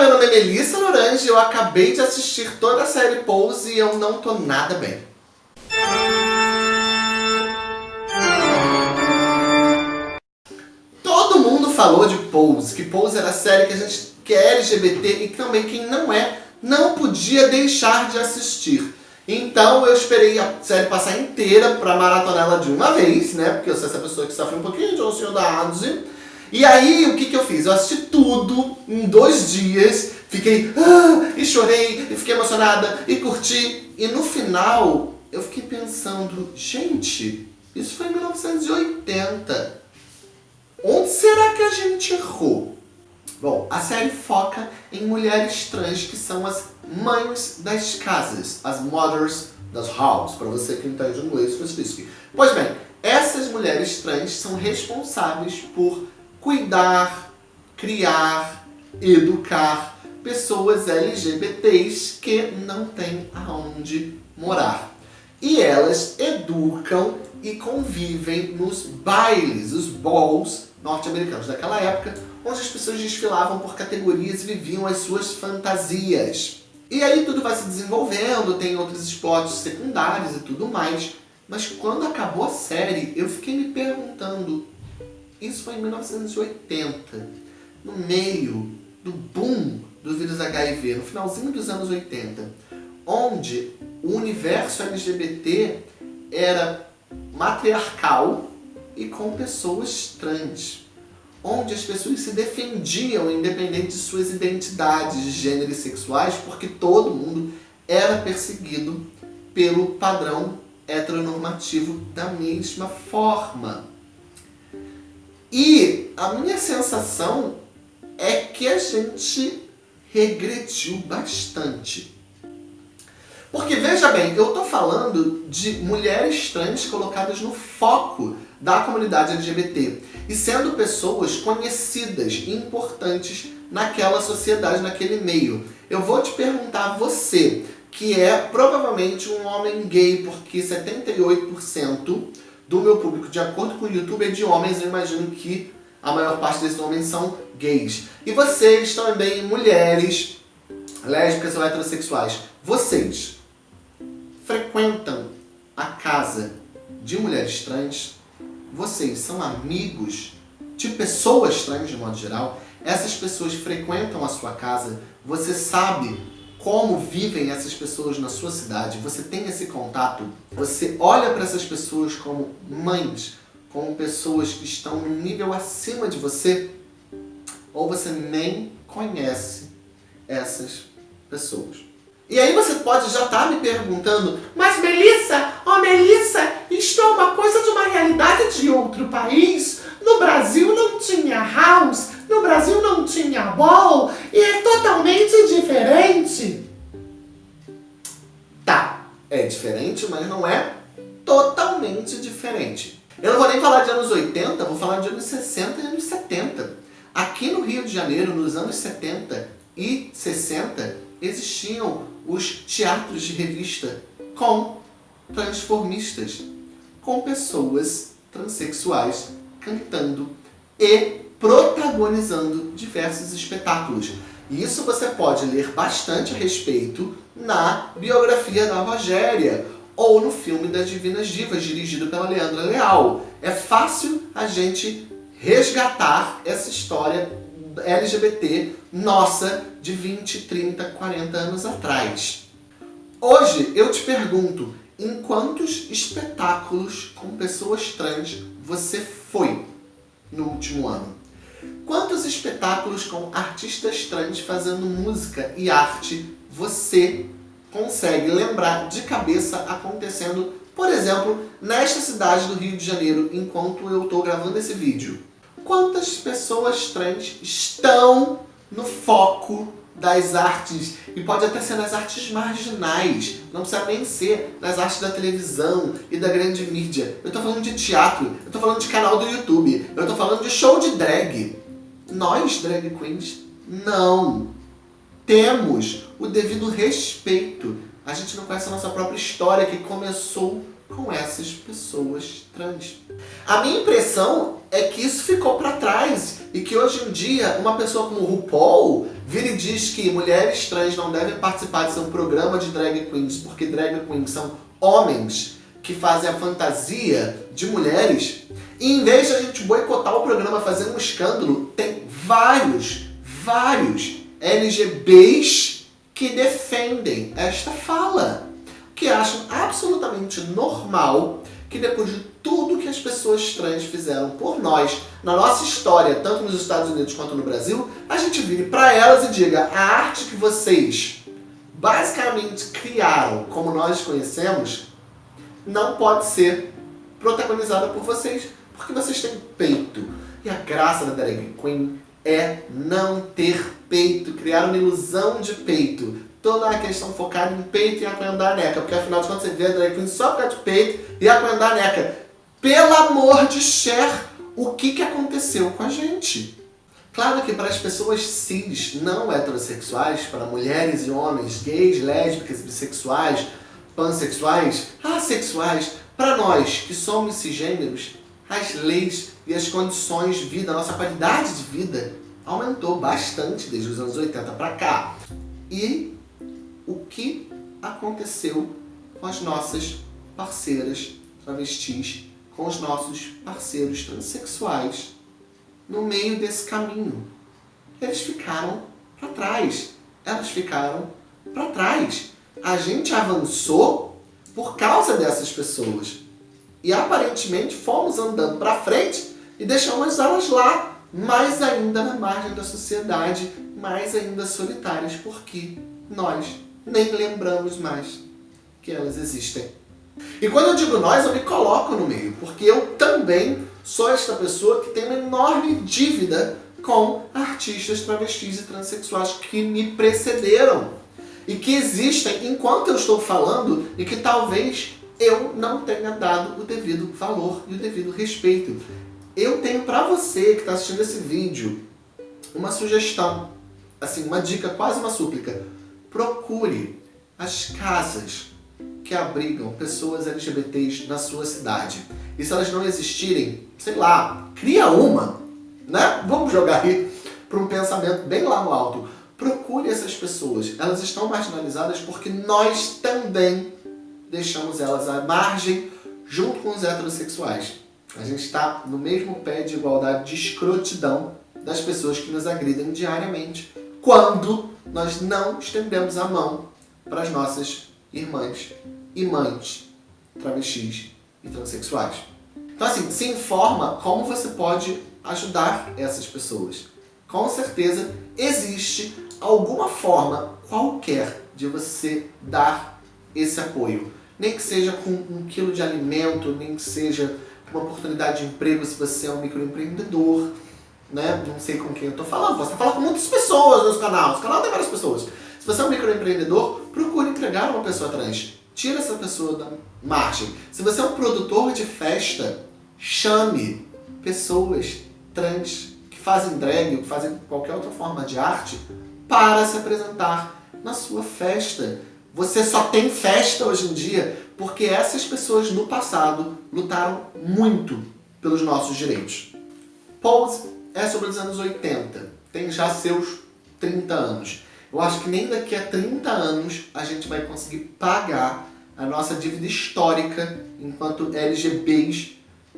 meu nome é Melissa Lorange, eu acabei de assistir toda a série Pose e eu não tô nada bem. Todo mundo falou de Pose, que Pose era a série que a gente que é LGBT e também quem não é, não podia deixar de assistir. Então eu esperei a série passar inteira pra maratonar ela de uma vez, né? Porque eu sou essa pessoa que sofre um pouquinho de ansiedade. E aí, o que que eu fiz? Eu assisti tudo em dois dias, fiquei ah, e chorei, e fiquei emocionada, e curti. E no final, eu fiquei pensando, gente, isso foi em 1980. Onde será que a gente errou? Bom, a série foca em mulheres trans que são as mães das casas, as mothers das houses, para você que entende inglês, específico. Pois bem, essas mulheres trans são responsáveis por cuidar, criar, educar pessoas LGBTs que não têm aonde morar. E elas educam e convivem nos bailes, os balls norte-americanos daquela época, onde as pessoas desfilavam por categorias e viviam as suas fantasias. E aí tudo vai se desenvolvendo, tem outros esportes secundários e tudo mais. Mas quando acabou a série, eu fiquei me perguntando, isso foi em 1980, no meio do boom do vírus HIV, no finalzinho dos anos 80, onde o universo LGBT era matriarcal e com pessoas trans onde as pessoas se defendiam independente de suas identidades de gênero e sexuais, porque todo mundo era perseguido pelo padrão heteronormativo da mesma forma. E a minha sensação é que a gente regrediu bastante. Porque veja bem, eu estou falando de mulheres trans colocadas no foco da comunidade LGBT e sendo pessoas conhecidas e importantes naquela sociedade, naquele meio. Eu vou te perguntar você, que é provavelmente um homem gay, porque 78% do meu público, de acordo com o YouTube, é de homens, eu imagino que a maior parte desses homens são gays. E vocês também, mulheres, lésbicas ou heterossexuais, vocês frequentam a casa de mulheres trans? vocês são amigos de pessoas trans de modo geral, essas pessoas frequentam a sua casa, você sabe como vivem essas pessoas na sua cidade, você tem esse contato, você olha para essas pessoas como mães, como pessoas que estão num nível acima de você, ou você nem conhece essas pessoas. E aí você pode já estar tá me perguntando, mas Melissa, ó oh Melissa, isto é uma coisa de uma realidade de outro país. No Brasil não tinha house, Brasil não tinha ball, e é totalmente diferente. Tá, é diferente, mas não é totalmente diferente. Eu não vou nem falar de anos 80, vou falar de anos 60 e anos 70. Aqui no Rio de Janeiro, nos anos 70 e 60, existiam os teatros de revista com transformistas, com pessoas transexuais cantando e protagonizando diversos espetáculos. E isso você pode ler bastante a respeito na biografia da Rogéria ou no filme das Divinas Divas, dirigido pela Leandra Leal. É fácil a gente resgatar essa história LGBT nossa de 20, 30, 40 anos atrás. Hoje eu te pergunto, em quantos espetáculos com pessoas trans você foi no último ano? Quantos espetáculos com artistas trans fazendo música e arte você consegue lembrar de cabeça acontecendo, por exemplo, nesta cidade do Rio de Janeiro, enquanto eu estou gravando esse vídeo? quantas pessoas trans estão no foco das artes, e pode até ser nas artes marginais, não precisa nem ser nas artes da televisão e da grande mídia. Eu tô falando de teatro, eu tô falando de canal do YouTube, eu tô falando de show de drag. Nós, drag queens, não temos o devido respeito. A gente não conhece a nossa própria história, que começou com essas pessoas trans. A minha impressão é que isso ficou para trás e que hoje em dia uma pessoa como RuPaul vira e diz que mulheres trans não devem participar de seu programa de drag queens porque drag queens são homens que fazem a fantasia de mulheres e em vez de a gente boicotar o programa fazendo um escândalo, tem vários, vários LGBs que defendem esta fala que acham absolutamente normal que depois de tudo que as pessoas trans fizeram por nós, na nossa história, tanto nos Estados Unidos quanto no Brasil, a gente vire para elas e diga a arte que vocês basicamente criaram como nós conhecemos não pode ser protagonizada por vocês, porque vocês têm peito. E a graça da drag queen é não ter peito, criar uma ilusão de peito toda a questão focada em peito e a neca, porque afinal de contas você vê a drag queen só por causa de peito e a neca. Pelo amor de Cher, o que, que aconteceu com a gente? Claro que para as pessoas cis, não heterossexuais, para mulheres e homens, gays, lésbicas, bissexuais, pansexuais, assexuais, para nós que somos cisgêneros, as leis e as condições de vida, a nossa qualidade de vida aumentou bastante desde os anos 80 para cá. E o que aconteceu com as nossas parceiras travestis, com os nossos parceiros transexuais no meio desse caminho. Eles ficaram para trás. Elas ficaram para trás. A gente avançou por causa dessas pessoas. E aparentemente fomos andando para frente e deixamos elas lá, mais ainda na margem da sociedade, mais ainda solitárias, porque nós nem lembramos mais que elas existem. E quando eu digo nós, eu me coloco no meio, porque eu também sou esta pessoa que tem uma enorme dívida com artistas travestis e transexuais que me precederam e que existem enquanto eu estou falando e que talvez eu não tenha dado o devido valor e o devido respeito. Eu tenho para você que está assistindo esse vídeo uma sugestão, assim, uma dica, quase uma súplica procure as casas que abrigam pessoas LGBTs na sua cidade. E se elas não existirem, sei lá, cria uma, né? Vamos jogar aí para um pensamento bem lá no alto. Procure essas pessoas. Elas estão marginalizadas porque nós também deixamos elas à margem junto com os heterossexuais. A gente está no mesmo pé de igualdade de escrotidão das pessoas que nos agridem diariamente quando nós não estendemos a mão para as nossas irmãs e mães travestis e transexuais. Então assim, se informa como você pode ajudar essas pessoas. Com certeza existe alguma forma qualquer de você dar esse apoio. Nem que seja com um quilo de alimento, nem que seja uma oportunidade de emprego se você é um microempreendedor, né? Não sei com quem eu tô falando, você fala com muitas pessoas no canal, o canal tem várias pessoas. Se você é um microempreendedor, procure entregar uma pessoa trans. Tira essa pessoa da margem. Se você é um produtor de festa, chame pessoas trans que fazem drag ou que fazem qualquer outra forma de arte para se apresentar na sua festa. Você só tem festa hoje em dia porque essas pessoas no passado lutaram muito pelos nossos direitos. Pose é sobre os anos 80, tem já seus 30 anos. Eu acho que nem daqui a 30 anos a gente vai conseguir pagar a nossa dívida histórica enquanto LGBs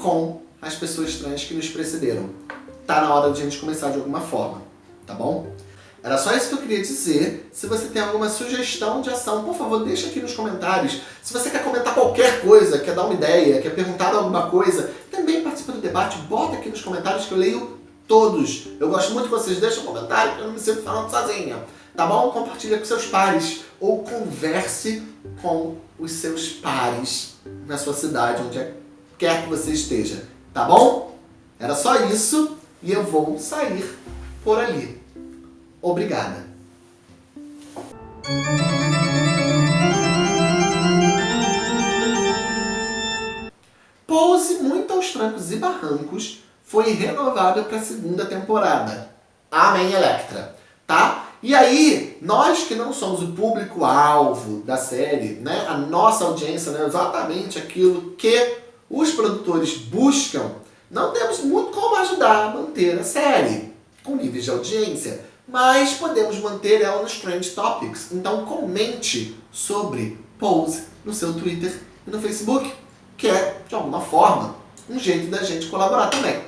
com as pessoas trans que nos precederam. Tá na hora de a gente começar de alguma forma, tá bom? Era só isso que eu queria dizer. Se você tem alguma sugestão de ação, por favor, deixa aqui nos comentários. Se você quer comentar qualquer coisa, quer dar uma ideia, quer perguntar alguma coisa, também participa do debate, bota aqui nos comentários que eu leio todos. Eu gosto muito que vocês deixem um comentário, porque eu não me sinto falando sozinha. Tá bom? Compartilha com seus pares. Ou converse com os seus pares na sua cidade, onde quer que você esteja. Tá bom? Era só isso e eu vou sair por ali. Obrigada. Pose muito aos trancos e barrancos foi renovada para a segunda temporada. Amém, Electra. Tá? E aí, nós que não somos o público-alvo da série, né, a nossa audiência não é exatamente aquilo que os produtores buscam, não temos muito como ajudar a manter a série com níveis de audiência, mas podemos manter ela nos Trend Topics. Então comente sobre Pose no seu Twitter e no Facebook, que é, de alguma forma, um jeito da gente colaborar também.